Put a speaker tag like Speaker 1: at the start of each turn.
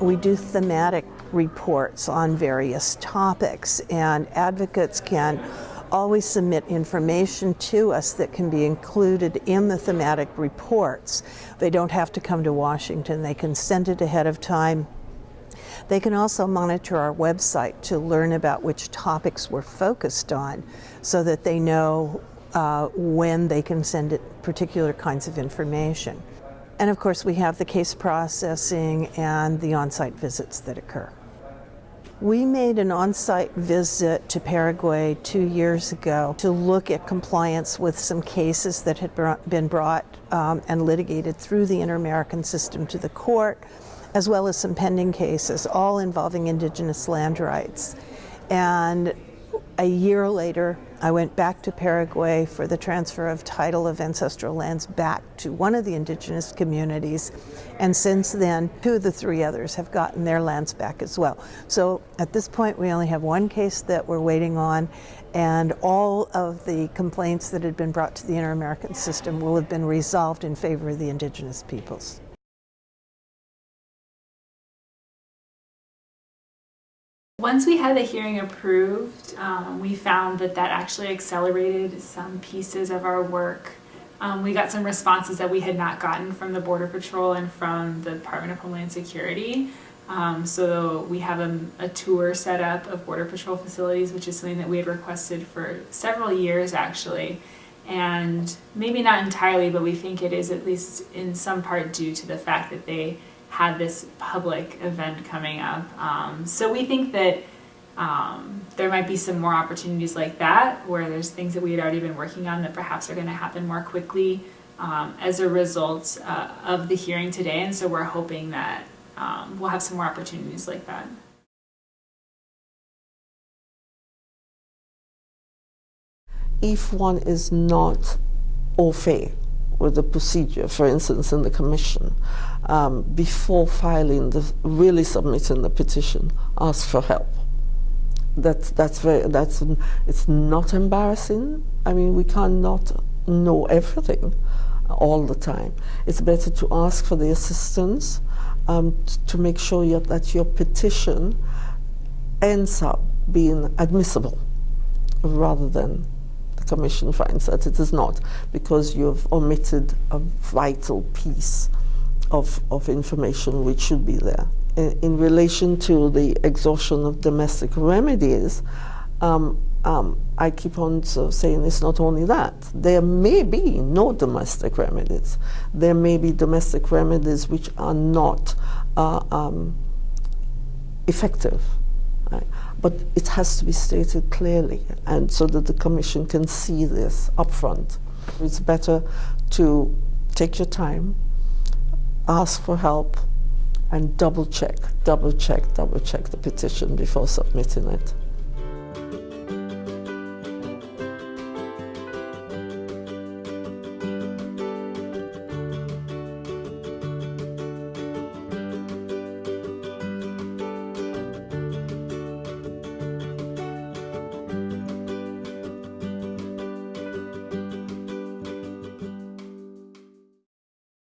Speaker 1: We do thematic reports on various topics, and advocates can always submit information to us that can be included in the thematic reports. They don't have to come to Washington, they can send it ahead of time. They can also monitor our website to learn about which topics we're focused on so that they know uh, when they can send it particular kinds of information. And of course, we have the case processing and the on site visits that occur. We made an on site visit to Paraguay two years ago to look at compliance with some cases that had been brought um, and litigated through the Inter American system to the court, as well as some pending cases, all involving indigenous land rights. And a year later, I went back to Paraguay for the transfer of title of ancestral lands back to one of the indigenous communities. And since then, two of the three others have gotten their lands back as well. So at this point, we only have one case that we're waiting on, and all of the complaints that had been brought to the Inter American system will have been resolved in favor of the indigenous peoples.
Speaker 2: Once we had the hearing approved, um, we found that that actually accelerated some pieces of our work. Um, we got some responses that we had not gotten from the Border Patrol and from the Department of Homeland Security. Um, so we have a, a, tour set up of Border Patrol facilities, which is something that we had requested for several years actually. And maybe not entirely, but we think it is at least in some part due to the fact that they had this public event coming up. Um, so we think that um, there might be some more opportunities like that where there's things that we had already been working on that perhaps are going to happen more quickly um, as a result uh, of the hearing today. And so we're hoping that um, we'll have some more opportunities like that.
Speaker 3: If one is not au fait with the procedure, for instance, in the commission, um, before filing the, really submitting the petition, ask for help. That's, that's very, that's, it's not embarrassing. I mean, we cannot know everything all the time. It's better to ask for the assistance um, to make sure that your petition ends up being admissible rather than Commission finds that it is not because you've omitted a vital piece of, of information which should be there. In, in relation to the exhaustion of domestic remedies, um, um, I keep on so saying it's not only that. There may be no domestic remedies. There may be domestic remedies which are not uh, um, effective. Right? But it has to be stated clearly, and so that the Commission can see this upfront. It's better to take your time, ask for help, and double check, double check, double check the petition before submitting it.